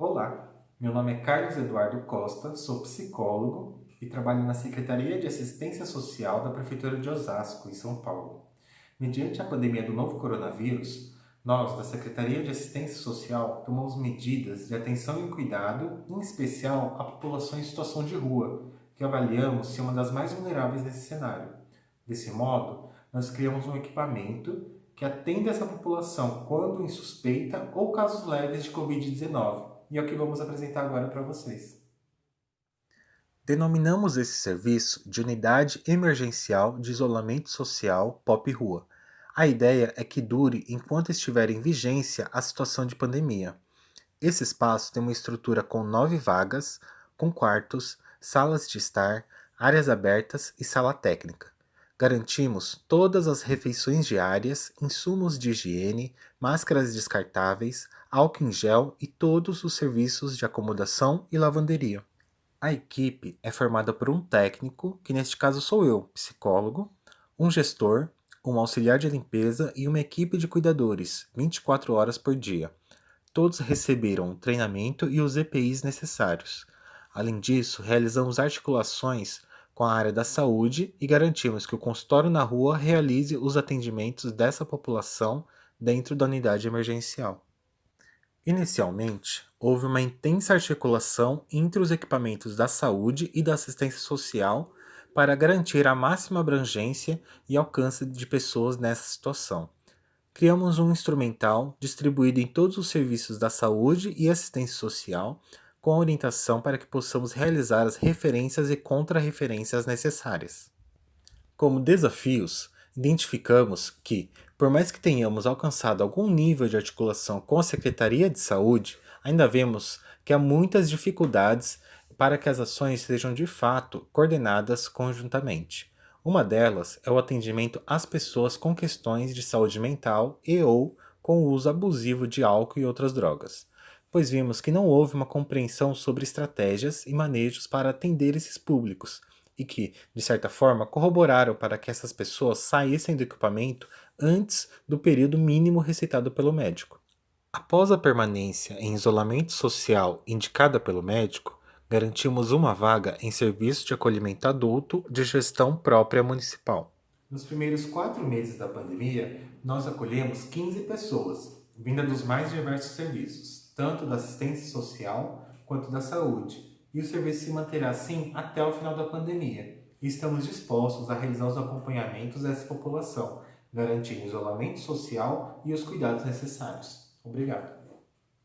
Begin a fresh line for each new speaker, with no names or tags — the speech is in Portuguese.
Olá, meu nome é Carlos Eduardo Costa, sou psicólogo e trabalho na Secretaria de Assistência Social da Prefeitura de Osasco, em São Paulo. Mediante a pandemia do novo coronavírus, nós, da Secretaria de Assistência Social, tomamos medidas de atenção e cuidado, em especial à população em situação de rua, que avaliamos ser uma das mais vulneráveis nesse cenário. Desse modo, nós criamos um equipamento que atende essa população quando em suspeita ou casos leves de Covid-19, e é o que vamos apresentar agora para vocês.
Denominamos esse serviço de Unidade Emergencial de Isolamento Social POP Rua. A ideia é que dure enquanto estiver em vigência a situação de pandemia. Esse espaço tem uma estrutura com nove vagas, com quartos, salas de estar, áreas abertas e sala técnica. Garantimos todas as refeições diárias, insumos de higiene, máscaras descartáveis, álcool em gel e todos os serviços de acomodação e lavanderia. A equipe é formada por um técnico, que neste caso sou eu, psicólogo, um gestor, um auxiliar de limpeza e uma equipe de cuidadores, 24 horas por dia. Todos receberam o treinamento e os EPIs necessários. Além disso, realizamos articulações com a área da saúde e garantimos que o consultório na rua realize os atendimentos dessa população dentro da unidade emergencial. Inicialmente, houve uma intensa articulação entre os equipamentos da saúde e da assistência social para garantir a máxima abrangência e alcance de pessoas nessa situação. Criamos um instrumental distribuído em todos os serviços da saúde e assistência social com orientação para que possamos realizar as referências e contrarreferências necessárias. Como desafios, identificamos que, por mais que tenhamos alcançado algum nível de articulação com a Secretaria de Saúde, ainda vemos que há muitas dificuldades para que as ações sejam de fato coordenadas conjuntamente. Uma delas é o atendimento às pessoas com questões de saúde mental e ou com o uso abusivo de álcool e outras drogas pois vimos que não houve uma compreensão sobre estratégias e manejos para atender esses públicos, e que, de certa forma, corroboraram para que essas pessoas saíssem do equipamento antes do período mínimo recitado pelo médico. Após a permanência em isolamento social indicada pelo médico, garantimos uma vaga em serviço de acolhimento adulto de gestão própria municipal.
Nos primeiros quatro meses da pandemia, nós acolhemos 15 pessoas, vinda dos mais diversos serviços, tanto da assistência social quanto da saúde, e o serviço se manterá assim até o final da pandemia. Estamos dispostos a realizar os acompanhamentos dessa população, garantindo o isolamento social e os cuidados necessários. Obrigado.